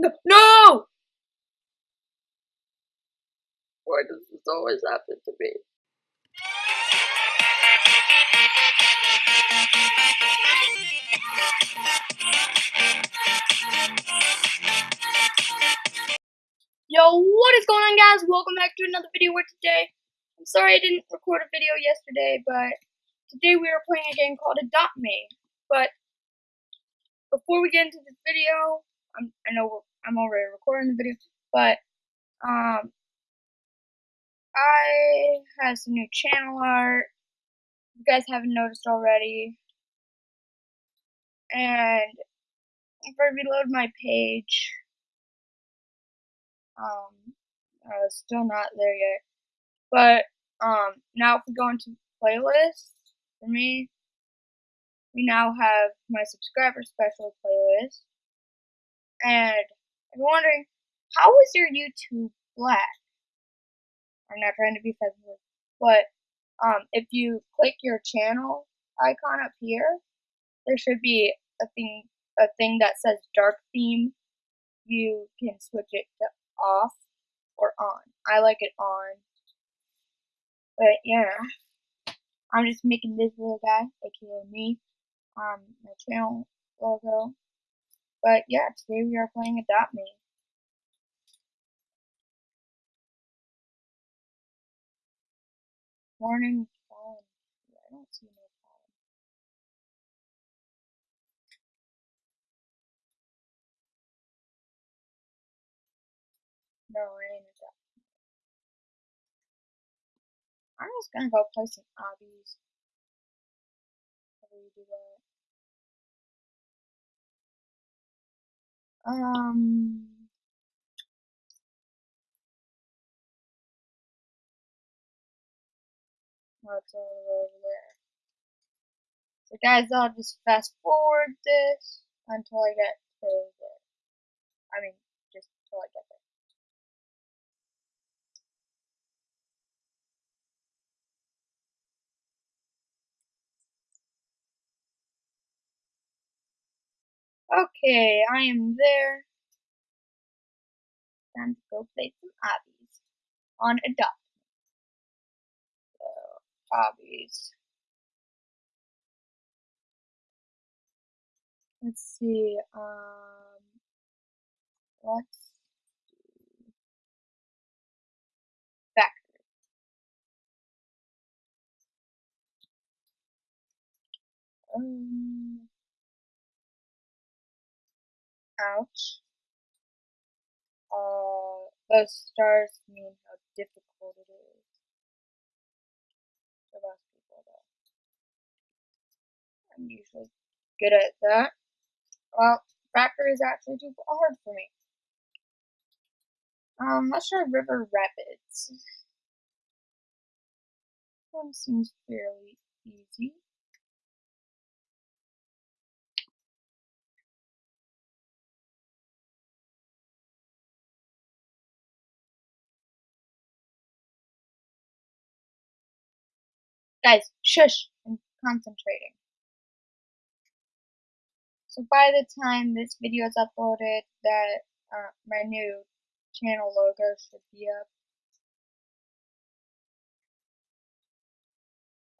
No! Why does this always happen to me? Yo, what is going on guys? Welcome back to another video where today, I'm sorry I didn't record a video yesterday, but today we are playing a game called Adopt Me. But before we get into this video, I'm, I know I'm already recording the video, but um, I have some new channel art. You guys haven't noticed already. And if I reload my page, um, uh, still not there yet. But um, now if we go into playlists, for me, we now have my subscriber special playlist. And you're wondering, how is your YouTube black? I'm not trying to be sensitive, but um, if you click your channel icon up here, there should be a thing a thing that says dark theme. You can switch it to off or on. I like it on. But yeah, I'm just making this little guy, aka me, um, my channel logo. But yeah, today we are playing Adopt Me. Morning fallen. I don't see no fallen. No, I ain't adopt. I'm just gonna go play some obbies. How do you do that? Um. It's all the way over there. So guys, I'll just fast forward this until I get to there. I mean, just until I get there. Okay, I am there. Time to go play some obbies on Adopt. So, obbies. Let's see, um, let's do factory. Um, ouch. Uh, those stars mean how difficult it is for most people, though. I'm usually good at that. Well, factory is actually too hard for me. Um, let's try River Rapids. One seems fairly easy. Guys, shush! I'm concentrating. So by the time this video is uploaded, that uh, my new channel logo should be up.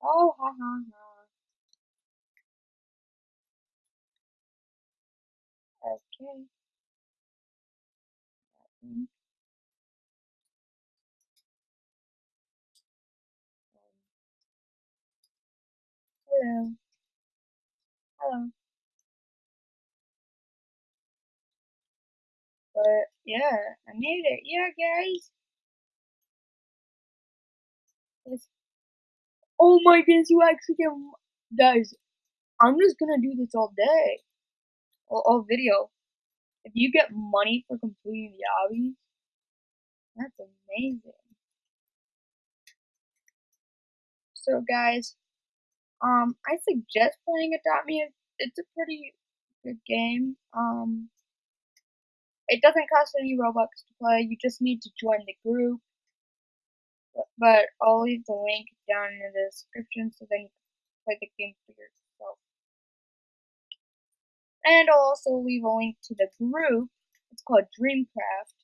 Oh, ha ha ha. Okay. Hello. Hello. But yeah, I made it. Yeah, guys. It's, oh my goodness, you actually get guys. I'm just gonna do this all day, all, all video. If you get money for completing the obby, that's amazing. So guys, um, I suggest playing Adopt Me. It's a pretty good game. Um, it doesn't cost any Robux to play. You just need to join the group. But, but I'll leave the link down in the description so then you can play the game for yourself. And I'll also leave a link to the group It's called Dreamcraft.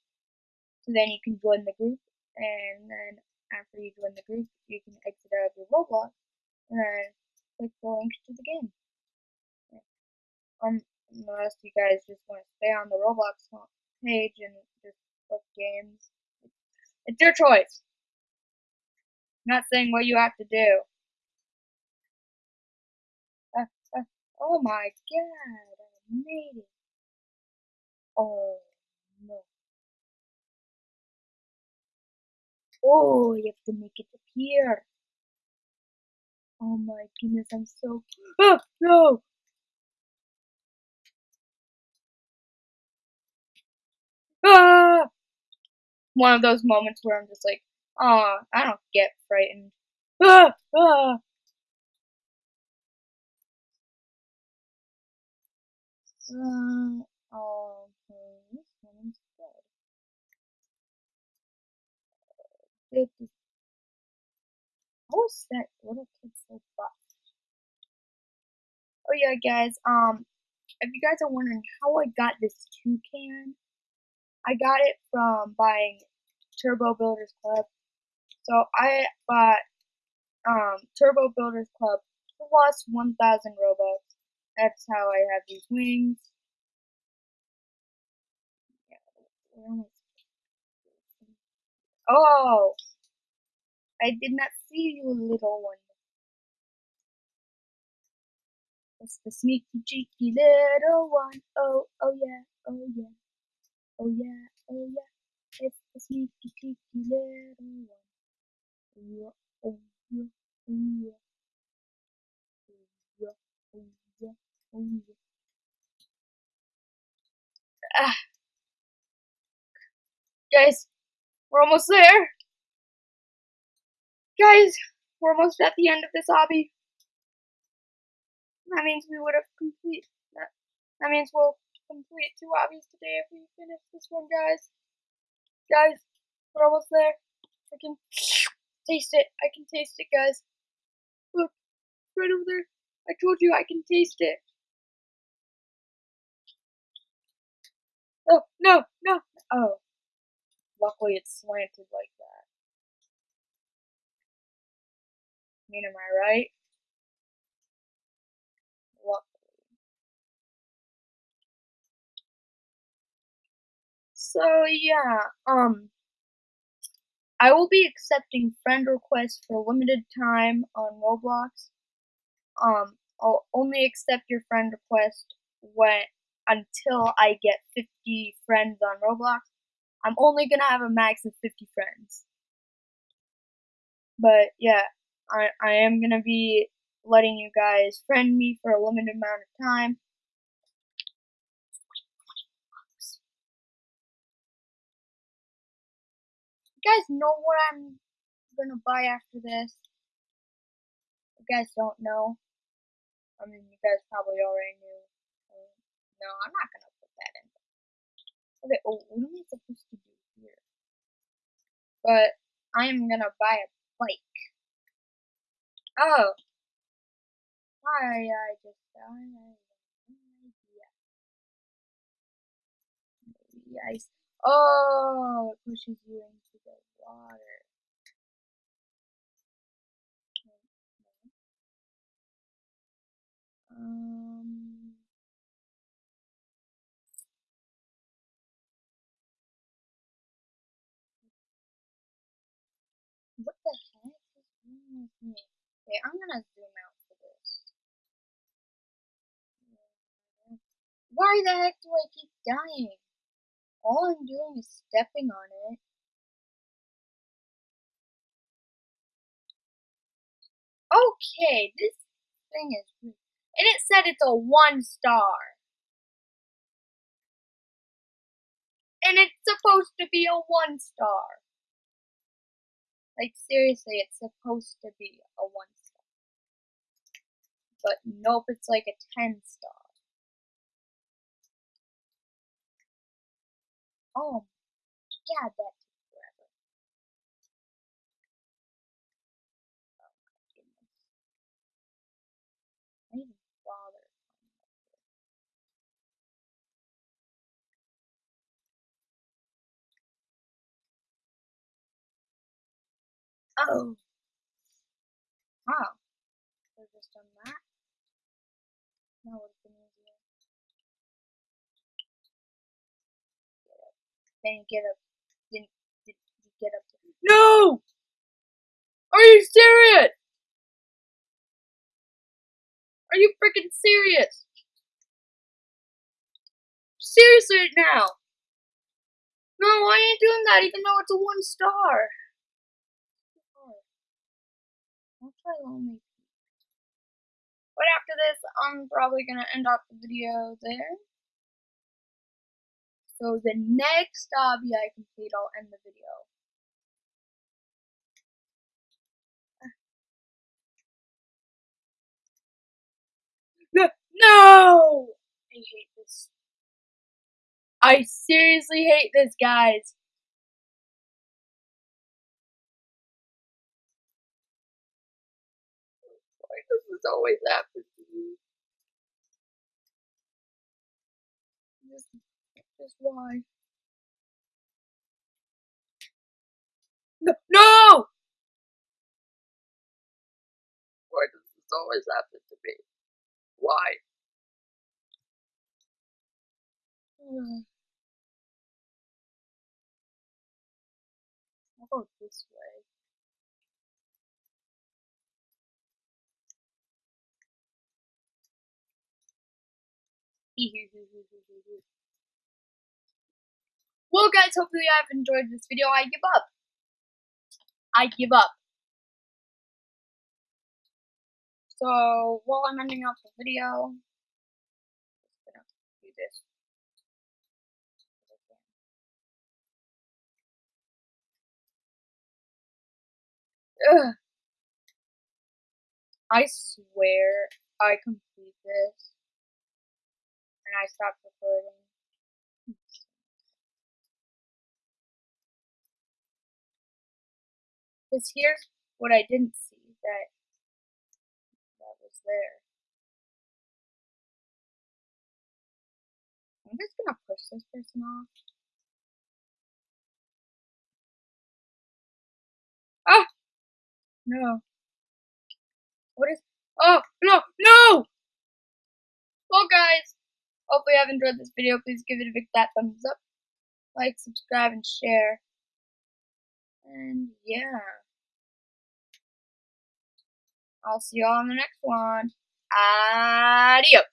So then you can join the group, and then after you join the group, you can exit out of your Roblox, and then click the link to the game. Um, unless you guys just want to stay on the Roblox page and just look games, it's your choice. I'm not saying what you have to do. Uh, uh, oh my god, I made it. Oh no. Oh, you have to make it appear. Oh my goodness, I'm so. Oh no! Ah! One of those moments where I'm just like, oh, I don't get frightened. Ah! Ah! Uh, okay, this one's dead. How is that little kid so buff? Oh yeah, guys. Um, if you guys are wondering how I got this toucan, I got it from buying Turbo Builders Club. So I bought um, Turbo Builders Club plus 1,000 Robux. That's how I have these wings. Oh! I did not see you, little one. It's the sneaky, cheeky little one. Oh, oh yeah, oh yeah. Oh yeah, oh yeah, it's the sneaky, cheeky little one. Oh yeah, oh yeah, oh yeah. Oh yeah, oh yeah, oh yeah. Ah. Guys, we're almost there. Guys, we're almost at the end of this obby. That means we would have complete that. That means we'll complete two obbies today if we finish this one, guys. Guys, we're almost there. I can taste it. I can taste it, guys. Look, right over there. I told you I can taste it. Oh, no, no. Oh. Luckily it's slanted like that. I mean, am I right? So yeah, um, I will be accepting friend requests for a limited time on Roblox. Um, I'll only accept your friend request when until I get 50 friends on Roblox. I'm only gonna have a max of 50 friends. But yeah, I I am gonna be letting you guys friend me for a limited amount of time. You guys know what I'm gonna buy after this? You guys don't know? I mean, you guys probably already knew. No, I'm not gonna put that in. Okay, oh, what am I supposed to do here? But I am gonna buy a bike. Oh. Why I just I Maybe I. Oh, it pushes you in water. Um, what the heck is wrong with me? Okay, I'm gonna zoom out for this. Why the heck do I keep dying? All I'm doing is stepping on it. Okay, this thing is and it said it's a one star. And it's supposed to be a one star. Like seriously, it's supposed to be a one but nope, it's like a 10 star. Oh, yeah, that took forever. Oh my goodness. I bother. Oh. Wow. Just that. That would've been easier. Get up. Then you get up. Then you get up. No! Are you serious? Are you freaking serious? Seriously now. No, I ain't doing that even though it's a one star. I'll try Lonely But after this, I'm probably gonna end off the video there. So the next obby I complete, I'll end the video. No! I hate this. I seriously hate this, guys. This always happen to me? Just, just why? No! no! Why does this always happen to me? Why? I'll go this way. Well guys, hopefully you have enjoyed this video. I give up. I give up. So while I'm ending off the video, I'm gonna do this. Ugh. I swear I complete this I stopped recording. Because here's what I didn't see that that was there. I'm just gonna push this person off. Ah! No. What is... Oh, no, no! Well, guys, hopefully you have enjoyed this video. Please give it a big fat thumbs up. Like, subscribe, and share. And, yeah. I'll see you all in the next one. Adios.